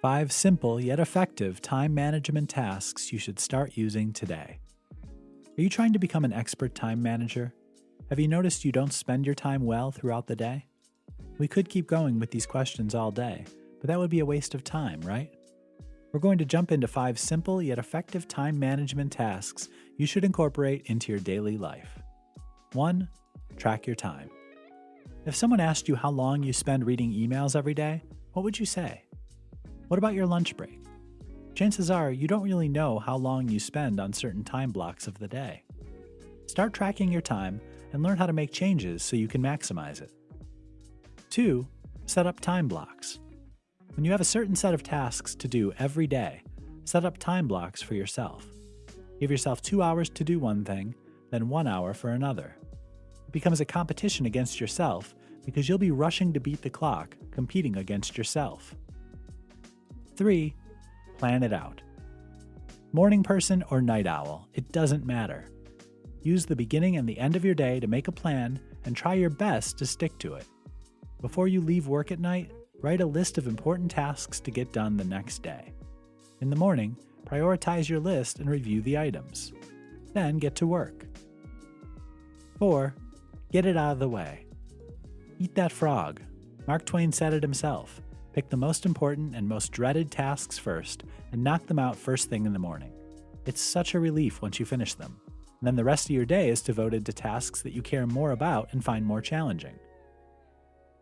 Five simple yet effective time management tasks you should start using today. Are you trying to become an expert time manager? Have you noticed you don't spend your time well throughout the day? We could keep going with these questions all day, but that would be a waste of time, right? We're going to jump into five simple yet effective time management tasks you should incorporate into your daily life. 1. Track your time. If someone asked you how long you spend reading emails every day, what would you say? What about your lunch break? Chances are you don't really know how long you spend on certain time blocks of the day. Start tracking your time and learn how to make changes so you can maximize it. 2. Set up time blocks. When you have a certain set of tasks to do every day, set up time blocks for yourself. Give yourself two hours to do one thing, then one hour for another. It becomes a competition against yourself because you'll be rushing to beat the clock, competing against yourself. 3. Plan it out. Morning person or night owl, it doesn't matter. Use the beginning and the end of your day to make a plan and try your best to stick to it. Before you leave work at night, write a list of important tasks to get done the next day. In the morning, prioritize your list and review the items. Then get to work. 4. Get it out of the way. Eat that frog. Mark Twain said it himself. Pick the most important and most dreaded tasks first and knock them out first thing in the morning. It's such a relief once you finish them. And then the rest of your day is devoted to tasks that you care more about and find more challenging.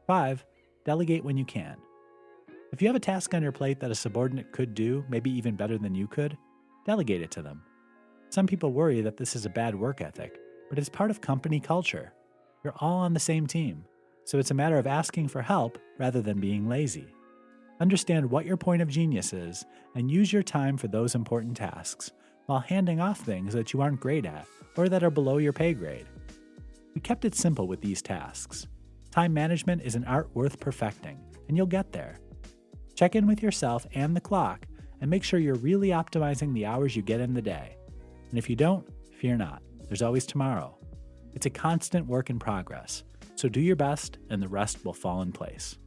5. Delegate when you can. If you have a task on your plate that a subordinate could do, maybe even better than you could, delegate it to them. Some people worry that this is a bad work ethic, but it's part of company culture. You're all on the same team, so it's a matter of asking for help rather than being lazy. Understand what your point of genius is and use your time for those important tasks while handing off things that you aren't great at or that are below your pay grade. We kept it simple with these tasks. Time management is an art worth perfecting, and you'll get there. Check in with yourself and the clock and make sure you're really optimizing the hours you get in the day. And if you don't, fear not, there's always tomorrow. It's a constant work in progress, so do your best and the rest will fall in place.